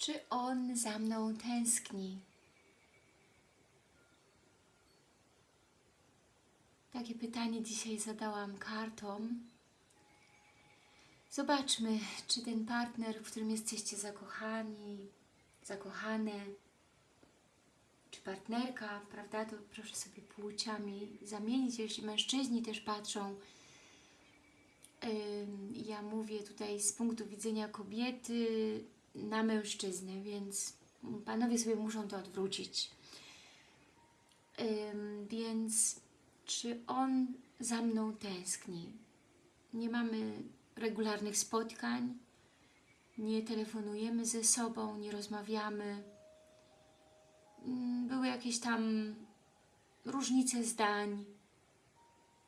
Czy on za mną tęskni? Takie pytanie dzisiaj zadałam kartom. Zobaczmy, czy ten partner, w którym jesteście zakochani, zakochane, czy partnerka, prawda, to proszę sobie płciami zamienić, jeśli mężczyźni też patrzą. Ja mówię tutaj z punktu widzenia kobiety na mężczyznę, więc panowie sobie muszą to odwrócić. Ym, Więc czy on za mną tęskni? Nie mamy regularnych spotkań, nie telefonujemy ze sobą, nie rozmawiamy. Mm, Były jakieś tam różnice zdań.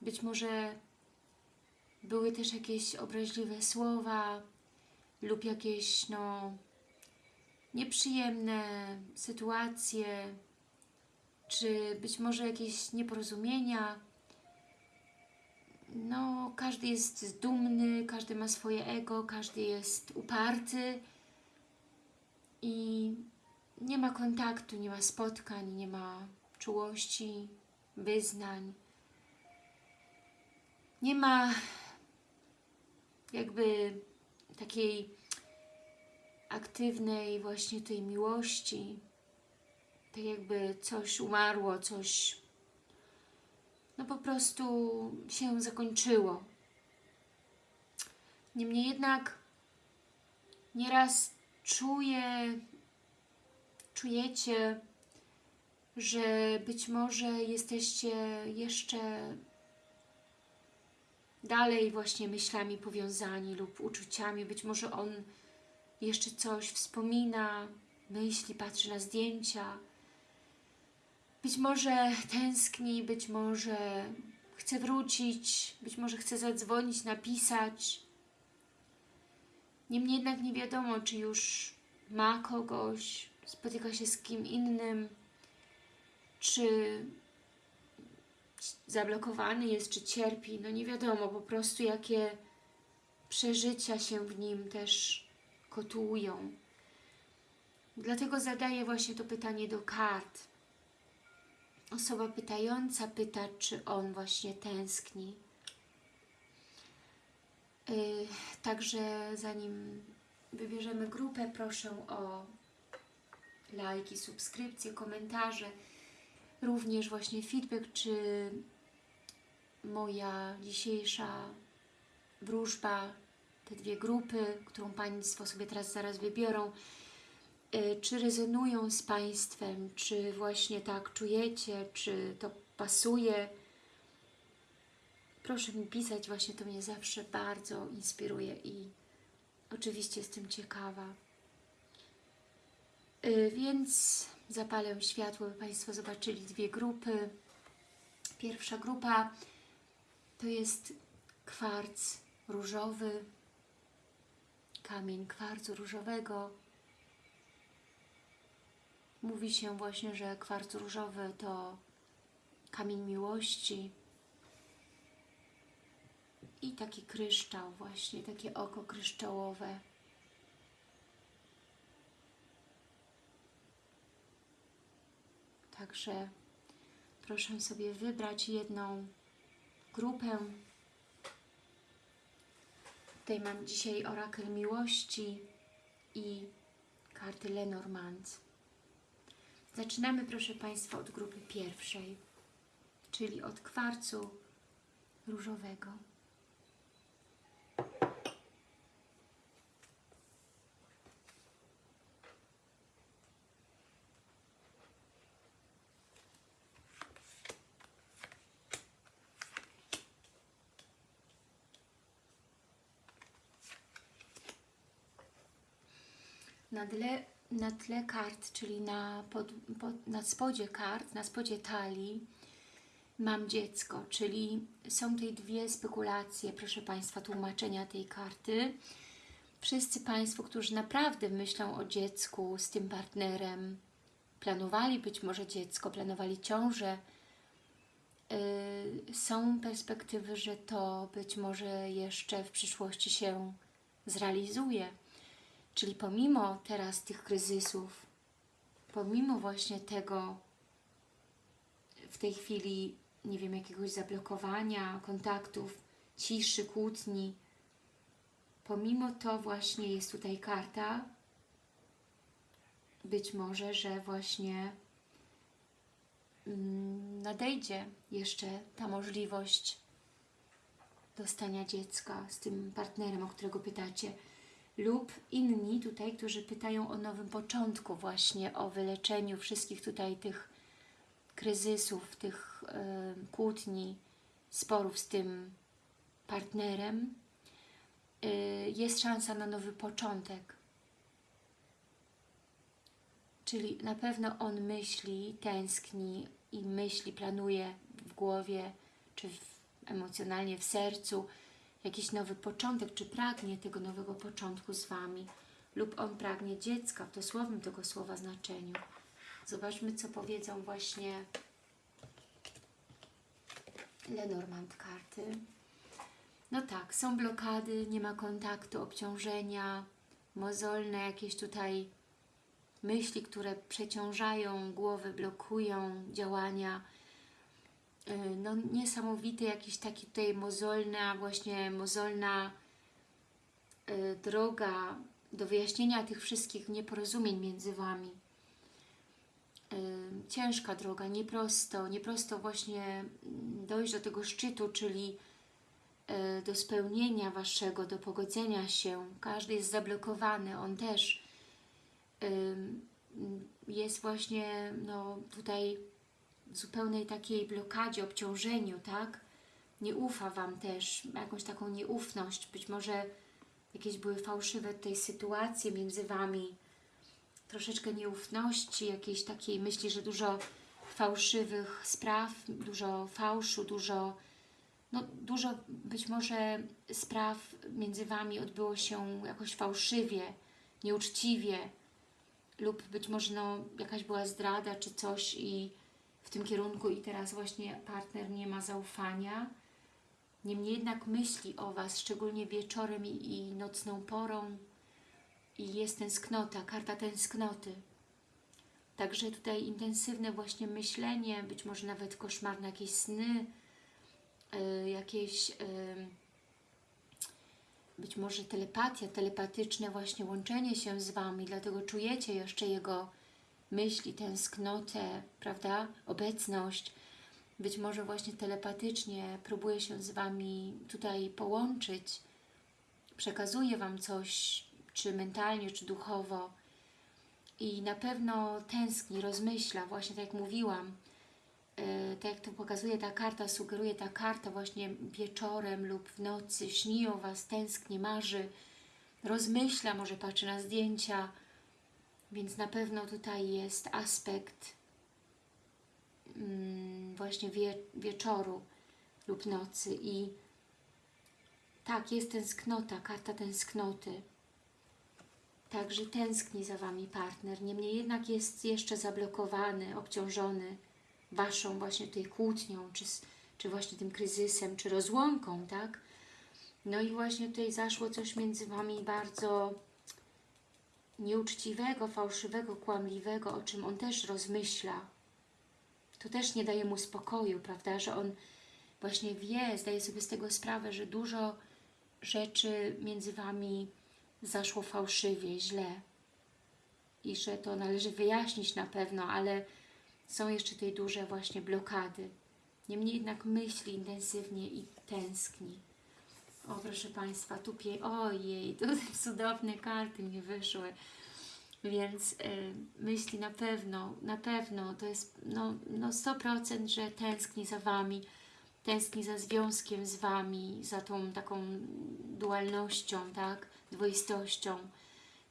Być może były też jakieś obraźliwe słowa lub jakieś no, nieprzyjemne sytuacje, czy być może jakieś nieporozumienia. No, każdy jest dumny, każdy ma swoje ego, każdy jest uparty i nie ma kontaktu, nie ma spotkań, nie ma czułości, wyznań. Nie ma jakby takiej aktywnej właśnie tej miłości, tak jakby coś umarło, coś no po prostu się zakończyło. Niemniej jednak nieraz czuję, czujecie, że być może jesteście jeszcze dalej właśnie myślami powiązani lub uczuciami. Być może on jeszcze coś wspomina, myśli, patrzy na zdjęcia. Być może tęskni, być może chce wrócić, być może chce zadzwonić, napisać. Niemniej jednak nie wiadomo, czy już ma kogoś, spotyka się z kim innym, czy zablokowany jest, czy cierpi. No nie wiadomo po prostu, jakie przeżycia się w nim też kotują. Dlatego zadaję właśnie to pytanie do kart. Osoba pytająca pyta, czy on właśnie tęskni. Yy, także zanim wybierzemy grupę, proszę o lajki, subskrypcje, komentarze, również właśnie feedback, czy moja dzisiejsza wróżba, te dwie grupy, którą Państwo sobie teraz zaraz wybiorą, y, czy rezonują z Państwem, czy właśnie tak czujecie, czy to pasuje. Proszę mi pisać, właśnie to mnie zawsze bardzo inspiruje i oczywiście jestem ciekawa. Y, Więc zapalę światło, by Państwo zobaczyli dwie grupy. Pierwsza grupa to jest kwarc różowy, kamień kwarcu różowego. Mówi się właśnie, że kwarc różowy to kamień miłości i taki kryształ właśnie, takie oko kryształowe. Także proszę sobie wybrać jedną grupę. Tutaj mam dzisiaj orakel miłości i karty Lenormand. Zaczynamy, proszę Państwa, od grupy pierwszej, czyli od kwarcu różowego. Na tle, na tle kart, czyli na, pod, pod, na spodzie kart, na spodzie talii mam dziecko, czyli są tutaj dwie spekulacje, proszę Państwa, tłumaczenia tej karty. Wszyscy Państwo, którzy naprawdę myślą o dziecku z tym partnerem, planowali być może dziecko, planowali ciążę, yy, są perspektywy, że to być może jeszcze w przyszłości się zrealizuje Czyli pomimo teraz tych kryzysów, pomimo właśnie tego w tej chwili, nie wiem, jakiegoś zablokowania kontaktów, ciszy, kłótni, pomimo to właśnie jest tutaj karta, być może, że właśnie mm, nadejdzie jeszcze ta możliwość dostania dziecka z tym partnerem, o którego pytacie, lub inni tutaj, którzy pytają o nowym początku, właśnie o wyleczeniu wszystkich tutaj tych kryzysów, tych e, kłótni, sporów z tym partnerem, e, jest szansa na nowy początek. Czyli na pewno on myśli, tęskni i myśli, planuje w głowie, czy w, emocjonalnie w sercu jakiś nowy początek, czy pragnie tego nowego początku z Wami, lub on pragnie dziecka w dosłownym tego słowa znaczeniu. Zobaczmy, co powiedzą właśnie Lenormand karty. No tak, są blokady, nie ma kontaktu, obciążenia, mozolne jakieś tutaj myśli, które przeciążają głowę, blokują działania. Yy, No niesamowity jakiś taki tutaj mozolna, właśnie mozolna yy, droga do wyjaśnienia tych wszystkich nieporozumień między Wami. Yy, Ciężka droga, nieprosto, nieprosto właśnie mm, dojść do tego szczytu, czyli do spełnienia Waszego, do pogodzenia się. Każdy jest zablokowany, on też ym, jest właśnie no, tutaj zupełnej takiej blokadzie, obciążeniu, tak? Nie ufa Wam też, jakąś taką nieufność, być może jakieś były fałszywe tutaj sytuacje między Wami, troszeczkę nieufności, jakiejś takiej myśli, że dużo fałszywych spraw, dużo fałszu, dużo, no dużo być może spraw między Wami odbyło się jakoś fałszywie, nieuczciwie, lub być może no, jakaś była zdrada czy coś i w tym kierunku i teraz właśnie partner nie ma zaufania. Niemniej jednak myśli o Was, szczególnie wieczorem i, nocną porą i jest tęsknota, karta tęsknoty. Także tutaj intensywne właśnie myślenie, być może nawet koszmarne jakieś sny, yy, jakieś... Yy, być może telepatia, telepatyczne właśnie łączenie się z Wami, dlatego czujecie jeszcze Jego myśli, tęsknotę, prawda, obecność. Być może właśnie telepatycznie próbuje się z Wami tutaj połączyć, przekazuje Wam coś, czy mentalnie, czy duchowo. I na pewno tęskni, rozmyśla, właśnie tak jak mówiłam, e, tak jak to pokazuje ta karta, sugeruje ta karta właśnie wieczorem lub w nocy, śni o Was, tęskni, marzy, rozmyśla, może patrzy na zdjęcia, więc na pewno tutaj jest aspekt mm, właśnie wie, wieczoru lub nocy i tak, jest tęsknota, karta tęsknoty. Także tęskni za Wami partner, niemniej jednak jest jeszcze zablokowany, obciążony Waszą właśnie tutaj kłótnią, czy, czy właśnie tym kryzysem, czy rozłąką, tak? No i właśnie tutaj zaszło coś między Wami bardzo nieuczciwego, fałszywego, kłamliwego, o czym on też rozmyśla. To też nie daje mu spokoju, prawda, że on właśnie wie, zdaje sobie z tego sprawę, że dużo rzeczy między Wami zaszło fałszywie, źle i że to należy wyjaśnić na pewno, ale są jeszcze tutaj duże właśnie blokady. Niemniej jednak myśli intensywnie i tęskni. O, proszę Państwa, tu pie... Ojej, tu cudowne karty mi wyszły. Więc y, myśli na pewno, na pewno, to jest no, no 100%, że tęskni za Wami, tęskni za związkiem z Wami, za tą taką dualnością, tak, dwoistością,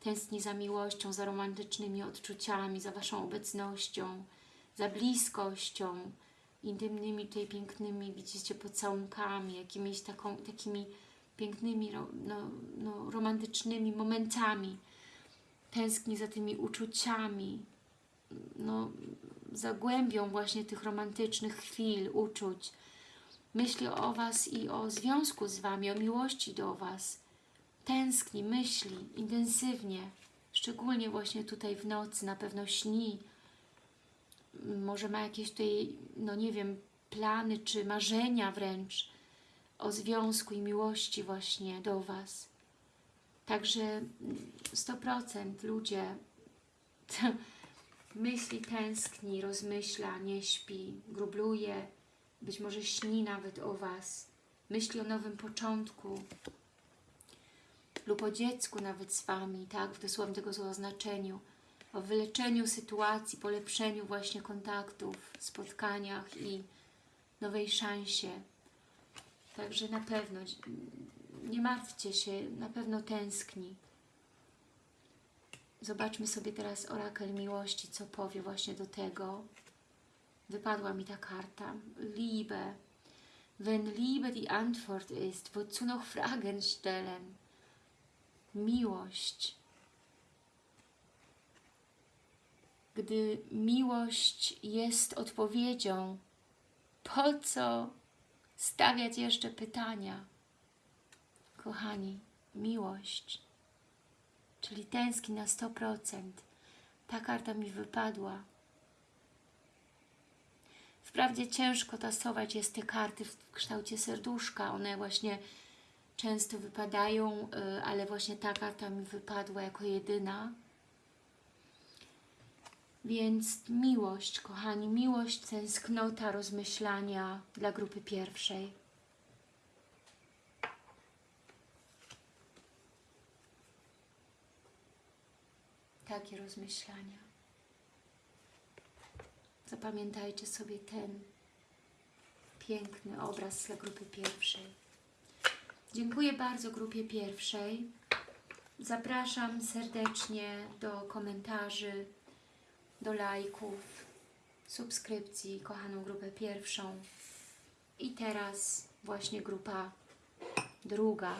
tęskni za miłością, za romantycznymi odczuciami, za Waszą obecnością, za bliskością, intymnymi tutaj pięknymi, widzicie, pocałunkami, jakimiś taką, takimi pięknymi, no, no, romantycznymi momentami. Tęskni za tymi uczuciami, no, za głębią właśnie tych romantycznych chwil, uczuć. Myśli o Was i o związku z Wami, o miłości do Was. tęskni, myśli intensywnie, szczególnie właśnie tutaj w nocy, na pewno śni, może ma jakieś tutaj, no nie wiem, plany czy marzenia wręcz o związku i miłości właśnie do Was. Także mm, 100% ludzie myśli, tęskni, rozmyśla, nie śpi, grubluje, być może śni nawet o Was, myśli o nowym początku lub o dziecku nawet z Wami, tak, w dosłownym tego słowa znaczeniu, o wyleczeniu sytuacji, polepszeniu właśnie kontaktów, spotkaniach i nowej szansie. Także na pewno, nie martwcie się, na pewno tęskni. Zobaczmy sobie teraz orakel miłości, co powie właśnie do tego. Wypadła mi ta karta. Liebe. Wenn Liebe die Antwort ist, wozu noch Fragen stellen? Miłość. Gdy miłość jest odpowiedzią, po co stawiać jeszcze pytania? Kochani, miłość, czyli tęskni na 100%. Ta karta mi wypadła. Wprawdzie ciężko tasować jest te karty w kształcie serduszka, one właśnie często wypadają, y, ale właśnie ta karta mi wypadła jako jedyna. Więc miłość, kochani, miłość, tęsknota, rozmyślania dla grupy pierwszej. Takie rozmyślania. Zapamiętajcie sobie ten piękny obraz dla grupy pierwszej. Dziękuję bardzo grupie pierwszej. Zapraszam serdecznie do komentarzy, do lajków, subskrypcji, kochaną grupę pierwszą. I teraz właśnie grupa druga.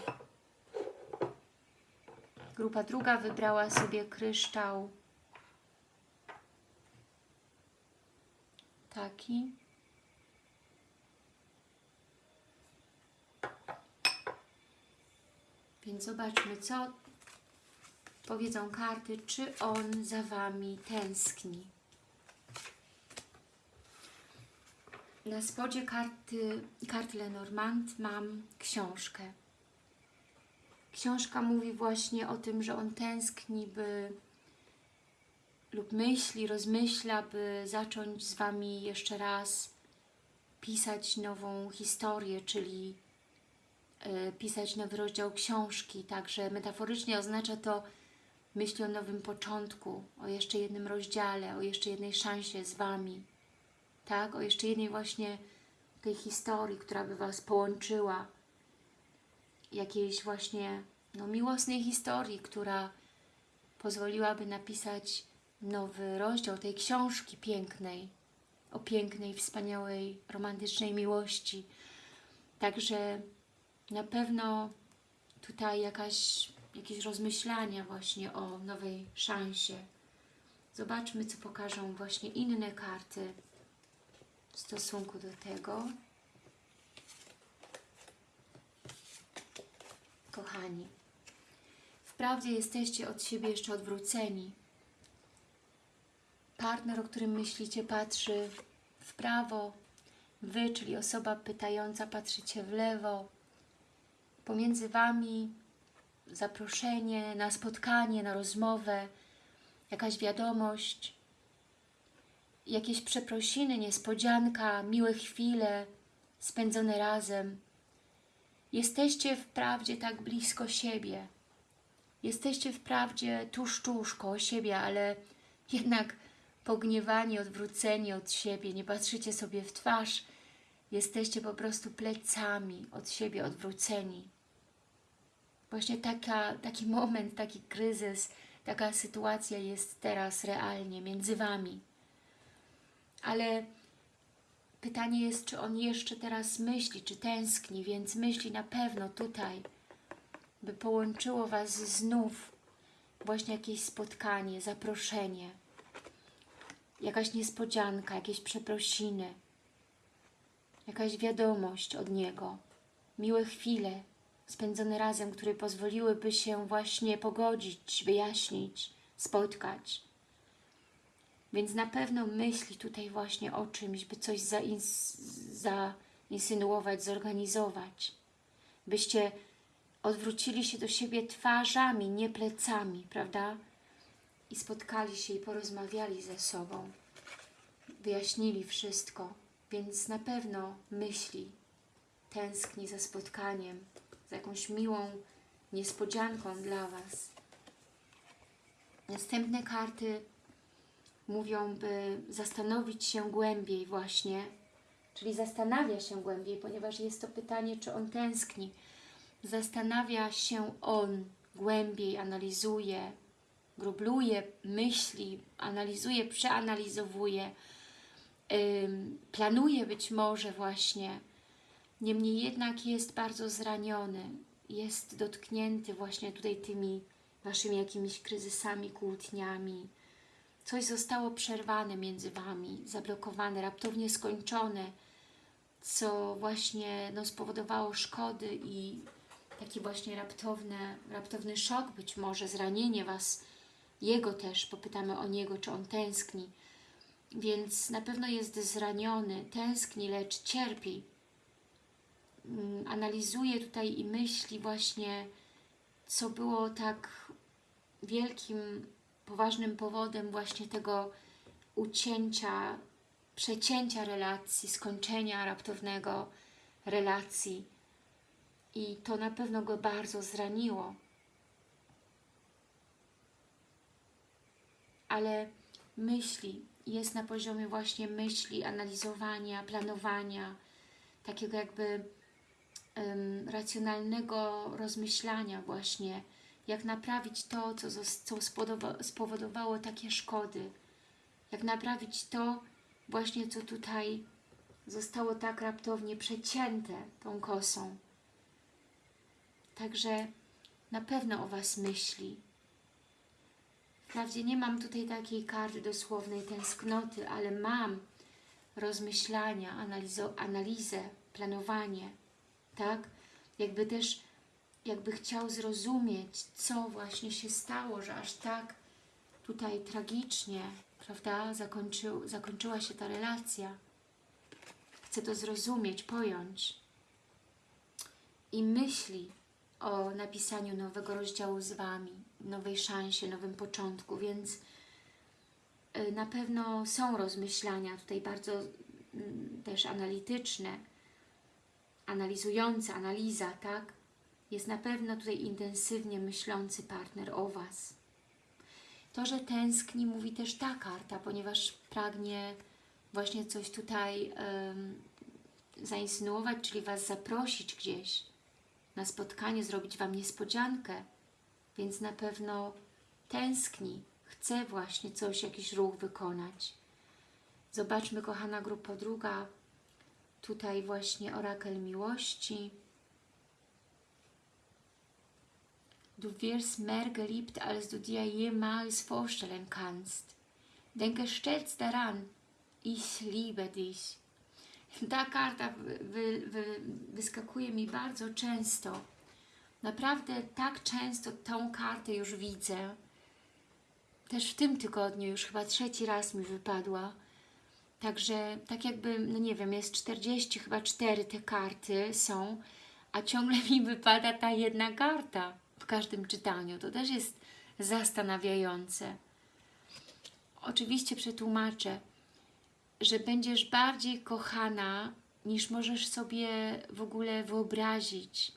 Grupa druga wybrała sobie kryształ taki. Więc zobaczmy, co powiedzą karty, czy on za Wami tęskni. Na spodzie karty, karty Lenormand mam książkę. Książka mówi właśnie o tym, że on tęskni, by lub myśli, rozmyśla, by zacząć z Wami jeszcze raz pisać nową historię, czyli y, pisać nowy rozdział książki. Także metaforycznie oznacza to myśli o nowym początku, o jeszcze jednym rozdziale, o jeszcze jednej szansie z Wami. Tak? O jeszcze jednej właśnie tej historii, która by Was połączyła. Jakiejś właśnie no, miłosnej historii, która pozwoliłaby napisać nowy rozdział tej książki pięknej, o pięknej, wspaniałej, romantycznej miłości. Także na pewno tutaj jakaś, jakieś rozmyślania właśnie o nowej szansie. Zobaczmy, co pokażą właśnie inne karty w stosunku do tego. Kochani, wprawdzie jesteście od siebie jeszcze odwróceni, partner, o którym myślicie, patrzy w prawo, Wy, czyli osoba pytająca, patrzycie w lewo. Pomiędzy Wami zaproszenie na spotkanie, na rozmowę, jakaś wiadomość, jakieś przeprosiny, niespodzianka, miłe chwile spędzone razem. Jesteście wprawdzie tak blisko siebie. Jesteście wprawdzie tuż, tuż koło siebie, ale jednak pogniewani, odwróceni od siebie, nie patrzycie sobie w twarz, jesteście po prostu plecami od siebie odwróceni. Właśnie taka, taki moment, taki kryzys, taka sytuacja jest teraz realnie między Wami. Ale pytanie jest, czy on jeszcze teraz myśli, czy tęskni, więc myśli na pewno tutaj, by połączyło Was znów właśnie jakieś spotkanie, zaproszenie, jakaś niespodzianka, jakieś przeprosiny, jakaś wiadomość od Niego, miłe chwile spędzone razem, które pozwoliłyby się właśnie pogodzić, wyjaśnić, spotkać. Więc na pewno myśli tutaj właśnie o czymś, by coś zains zainsynuować, zorganizować. Byście odwrócili się do siebie twarzami, nie plecami, prawda? I spotkali się i porozmawiali ze sobą. Wyjaśnili wszystko, więc na pewno myśli, tęskni za spotkaniem, za jakąś miłą niespodzianką dla Was. Następne karty mówią, by zastanowić się głębiej właśnie, czyli zastanawia się głębiej, ponieważ jest to pytanie, czy on tęskni. Zastanawia się on głębiej, analizuje, grubluje, myśli, analizuje, przeanalizowuje, planuje być może właśnie. Niemniej jednak jest bardzo zraniony, jest dotknięty właśnie tutaj tymi Waszymi jakimiś kryzysami, kłótniami. Coś zostało przerwane między Wami, zablokowane, raptownie skończone, co właśnie no, spowodowało szkody i taki właśnie raptowny, raptowny szok, być może zranienie Was, Jego też, popytamy o Niego, czy On tęskni. Więc na pewno jest zraniony, tęskni, lecz cierpi. Mm, Analizuje tutaj i myśli właśnie, co było tak wielkim, poważnym powodem właśnie tego ucięcia, przecięcia relacji, skończenia raptownego relacji. I to na pewno go bardzo zraniło. Ale myśli, jest na poziomie właśnie myśli, analizowania, planowania, takiego jakby racjonalnego rozmyślania właśnie, jak naprawić to, co, co spowodowało takie szkody, jak naprawić to właśnie, co tutaj zostało tak raptownie przecięte tą kosą. Także na pewno o Was myśli. Wprawdzie nie mam tutaj takiej karty dosłownej tęsknoty, ale mam rozmyślania, analizo, analizę, planowanie, tak? Jakby też, jakby chciał zrozumieć, co właśnie się stało, że aż tak tutaj tragicznie, prawda, zakończył, zakończyła się ta relacja. Chcę to zrozumieć, pojąć. I myśli o napisaniu nowego rozdziału z Wami, nowej szansie, nowym początku, więc y, na pewno są rozmyślania tutaj bardzo mm, też analityczne, analizujące, analiza, tak? Jest na pewno tutaj intensywnie myślący partner o Was. To, że tęskni, mówi też ta karta, ponieważ pragnie właśnie coś tutaj um, zainsynuować, czyli Was zaprosić gdzieś na spotkanie, zrobić Wam niespodziankę, więc na pewno tęskni, chce właśnie coś, jakiś ruch wykonać. Zobaczmy, kochana grupa druga, tutaj właśnie orakel miłości. Du wirst mehr geliebt, als du dir jemals vorstellen kannst. Denke stets daran, ich liebe dich. Ta karta wy, wy, wyskakuje mi bardzo często. Naprawdę tak często tą kartę już widzę. Też w tym tygodniu już chyba trzeci raz mi wypadła. Także tak jakby, no nie wiem, jest 40, chyba 4 te karty są, a ciągle mi wypada ta jedna karta w każdym czytaniu. To też jest zastanawiające. Oczywiście przetłumaczę że będziesz bardziej kochana, niż możesz sobie w ogóle wyobrazić.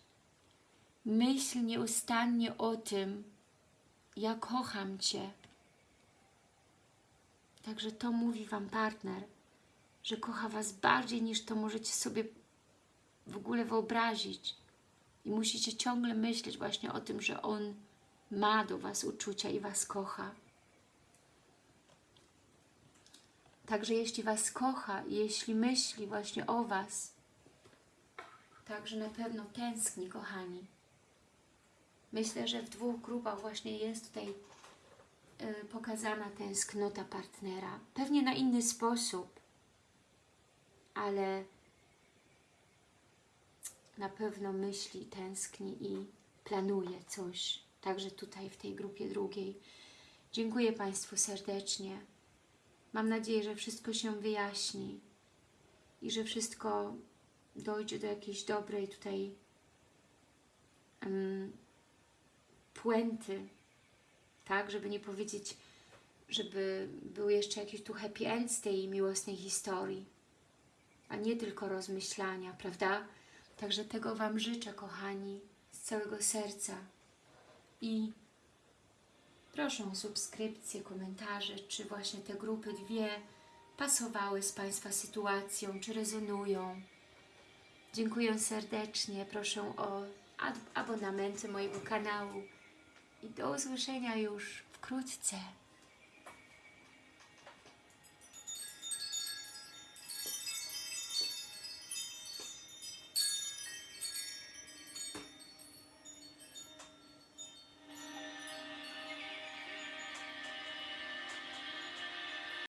Myśl nieustannie o tym, ja kocham Cię. Także to mówi Wam partner, że kocha Was bardziej niż to możecie sobie w ogóle wyobrazić. I musicie ciągle myśleć właśnie o tym, że On ma do Was uczucia i Was kocha. Także jeśli Was kocha, jeśli myśli właśnie o Was, także na pewno tęskni, kochani. Myślę, że w dwóch grupach właśnie jest tutaj pokazana tęsknota partnera. Pewnie na inny sposób, ale na pewno myśli, tęskni i planuje coś, także tutaj w tej grupie drugiej. Dziękuję Państwu serdecznie. Mam nadzieję, że wszystko się wyjaśni i że wszystko dojdzie do jakiejś dobrej tutaj um, puenty, tak, żeby nie powiedzieć, żeby był jeszcze jakiś tu happy end z tej miłosnej historii, a nie tylko rozmyślania, prawda? Także tego Wam życzę, kochani, z całego serca i proszę o subskrypcję, komentarze, czy właśnie te grupy dwie pasowały z Państwa sytuacją, czy rezonują. Dziękuję serdecznie, proszę o ab- abonamenty mojego kanału i do usłyszenia już wkrótce.